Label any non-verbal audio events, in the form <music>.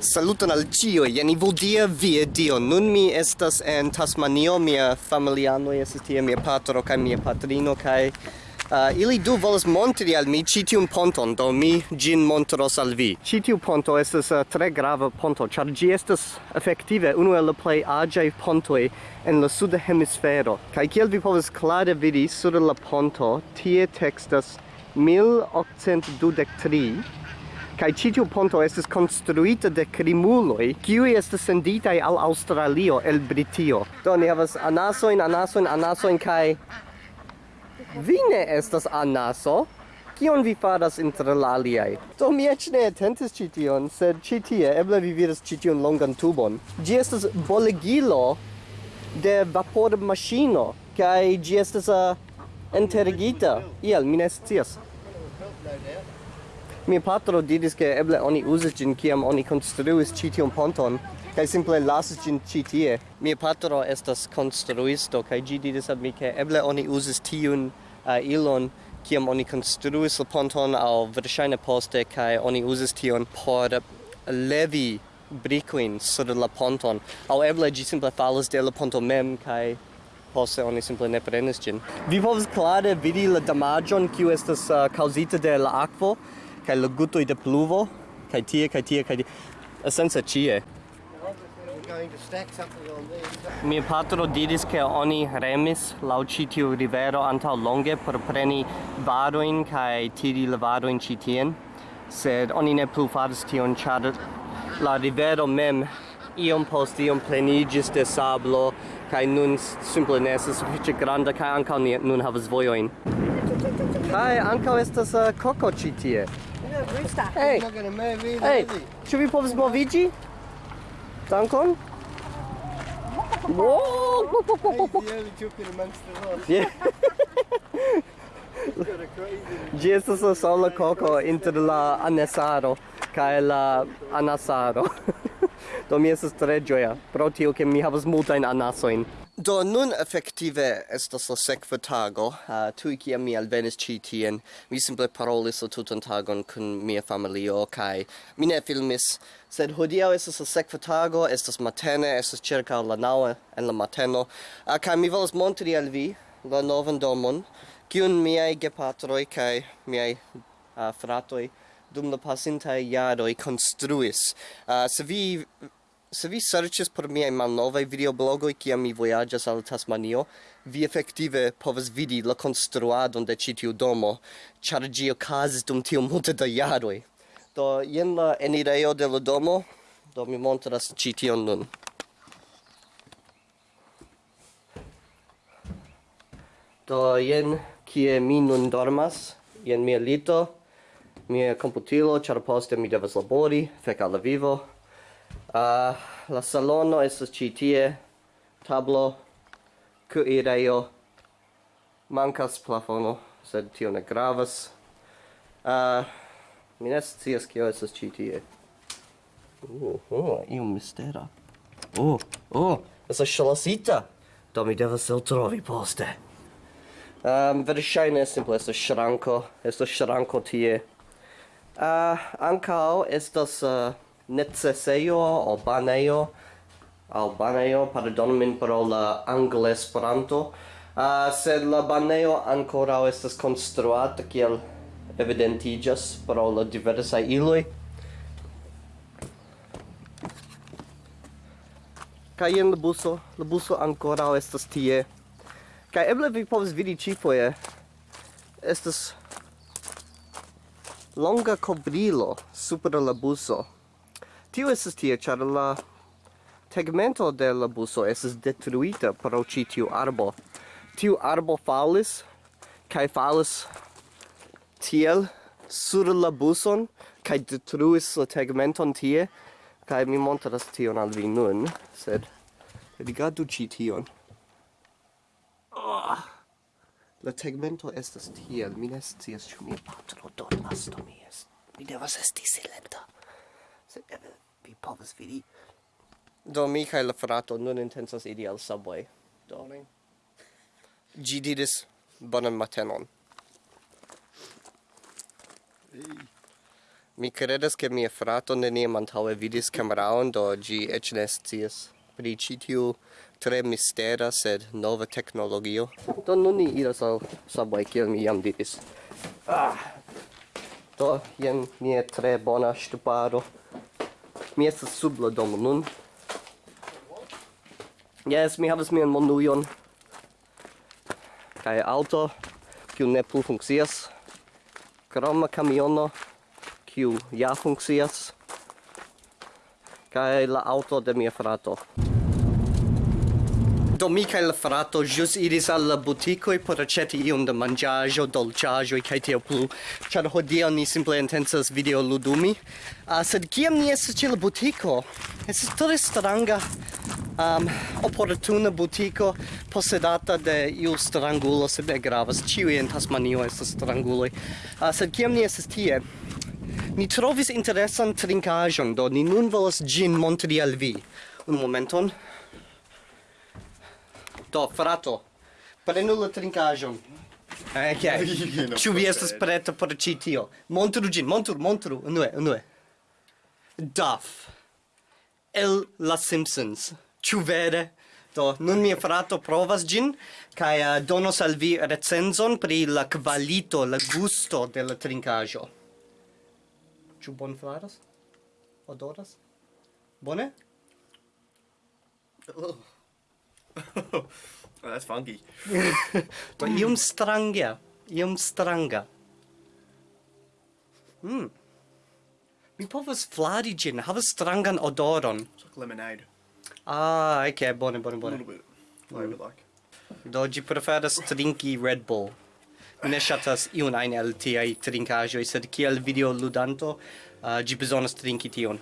Saluton al cio, jen i vodia via dio. Nun mi estas en Tasmanio, mia familiano estas tie, mia patro kaj mia patrino kaj uh, ili du volas montri al mi ĉi tiun ponton, do mi ĝin montros al vi. Ĉi tiu ponto estas uh, tre grava ponto, ĉar ĝi estas efektive unu el la plej aĝaj pontoj en la suda hemisfero. Kaj kiel vi povas klare vidi sur la ponto, tie tekstas 1823 kai citiu ponto estis konstruita de krimuloj kiuj estas senditaj al Australio el Britio do ni havas anasojn anasojn anasojn kaj vi ne estas anaso Kion vi faras inter la aliaj? Do mi eĉ ne atentis ĉi tion, sed ĉi tie eble vi vidas ĉi tiun longan tubon. Ĝi estas bolegilo de vapormaŝino kaj ĝi estas uh, enterigita. Iel, mi ne scias. Mia patro diris che eble oni uzis gin kiam oni konstruis ĉi tiun ponton kaj simple lasis gin ĉi tie. Mia patro estas konstruisto kaj ĝi diris al mi ke eble oni uzis tiun uh, ilon kiam oni konstruis la ponton aŭ verŝajne poste kaj oni uzis tion por levi brikuin sur la ponton. Aŭ eble ĝi simple falas de la ponto mem kaj poste oni simple ne prenis gin Vi povas klare vidi la damaĝon kiu estas uh, kaŭzita de la akvo kai la guto de pluvo kai tie kai tie kaj esence chie Mia patro diris che oni remis laŭ ĉi rivero anta longe por preni varoin kai tiri la varoin citien sed oni ne plu faris tion, char la rivero mem iom post iom plenigis de sablo kai nun simple ne estas sufiĉe granda kai ankaŭ ni nun havas vojojn. kai ankaŭ estas uh, koko ĉi tie. Hej, hej, czy mi powzmowici? Dankon? Wow! Ĝi estas la sola koko inter la anesaro kaj la anasaro. <laughs> Do mi estas tre ĝoja pro tio ke mi havas multajn anasojn. Do nun effektive estas la sekva tago, ah, uh, tui kiam mi alvenis ĉi tien, mi simple parolis la tutan tagon kun mia familio kaj mi ne filmis, sed hodiaŭ estas la sekva tago, estas matene, estas ĉirkaŭ la naŭa en la mateno, uh, kaj mi volas montri al vi la novan domon, kiun miaj gepatroj kaj miaj uh, fratoj dum la pasintaj jaroj konstruis. Uh, se vi se vi serĉas por miaj malnovaj videoblogoj kiam mi vojaĝas al Tasmanio, vi efektive povas vidi la konstruadon de ĉi tiu domo, ĉar ĝi okazis dum tiu multe da jaroj. Do jen la enirejo de la domo, do mi montras ĉi tion nun. Do jen kie mi nun dormas, jen mia lito, mia computilo, ĉar poste mi devas labori, fek al la vivo. Uh, la salono estas ĉi tie tablo kuirejo. Mankas plafono sed tio ne gravas. Uh, mi ne scias kio estas ĉi tie. Oh, oh, io mistera. Oh, oh, estas ŝlosita do mi devas eltrovi poste. Um, verŝajne simple estas ŝranko estas ŝranko tie. Uh, ankaŭ estas uh, necesejo o banejo al banejo pardon min pro la angla esperanto. Uh, sed la banejo ancora estas konstruata kiel evidentigas pro la diversa iloj. Kaj en la buso la buso ancora estas tie. Kaj eble vi povas vidi ĉifoje estas longa cobrilo super la buso. Tio estes tie, char la tegmento de la buso estes detruita pro ci tiu arbo. Tiu arbo falis, kai falis tiel sur la buson, kai detruis la tegmenton tie, kai mi montras tion al vi nun, sed rigardu ci tion. Oh. La tegmento estas tiel, mi ne scias ĉu mia patro dormas do mi est. Mi devas esti silenta. Sed povas vidi. Do mi kaj la frato nun intensas idi al subway. Do ne. Gi diris bonan matenon. Hey. Mi credas che mia frato neniam antaŭe vidis kameraon, do ĝi eĉ ne scias pri ĉi tiu tre mistera sed nova teknologio. Do nun ni iras al subway kiel mi jam diris. Ah. Do jen mia tre bona ŝtuparo. Mi estas sub la domo nun. Jes, mi havas mian monujon. Kaj auto, kiu ne plu funkcias. Kroma kamiono, kiu ja funkcias. Kaj la auto de mia frato. Do mi kaj la frato ĵus iris al la butikoj por aĉeti iom da manĝaĵo, dolĉaĵoj kaj tiel plu, ĉar hodiaŭ ni simple intencas videoludumi. Uh, ah, sed kiam ni estas ĉe la butiko, estas tre stranga um, opportuna butiko posedata de iu strangulo, sed ne gravas. Ĉiuj en Tasmanio estas stranguloj. Uh, sed kiam ni estas tie, ni trovis interesan trinkaĵon, do ni nun volas ĝin montri al vi. Un momenton. Do, frato, prenu la trincajon. Eh, ok. <laughs> Ĉu vi estas preta por ĉi tio? Montru ĝin, montru, montru. Unue, unue. Duff. El La Simpsons. Ĉu vere? Do, nun mia frato provas gin, kai uh, eh, donos al vi recenzon pri la qualito, la gusto de la trincajo. Ĉu bon flaras? Odoras? Bone? Oh. <laughs> That's funky. ich. <laughs> to iom stranga, iom stranga. Mm. Mi povas flari gin, havas strangan odoron. It's like lemonade. Ah, okay, bone, bone, bone. A little bit. Mm. like. Do gi preferas trinki Red Bull. Mi ne ŝatas iun ajn el tiaj trinkaĵoj, sed kiel videoludanto uh, ah, ĝi bezonas trinki tion.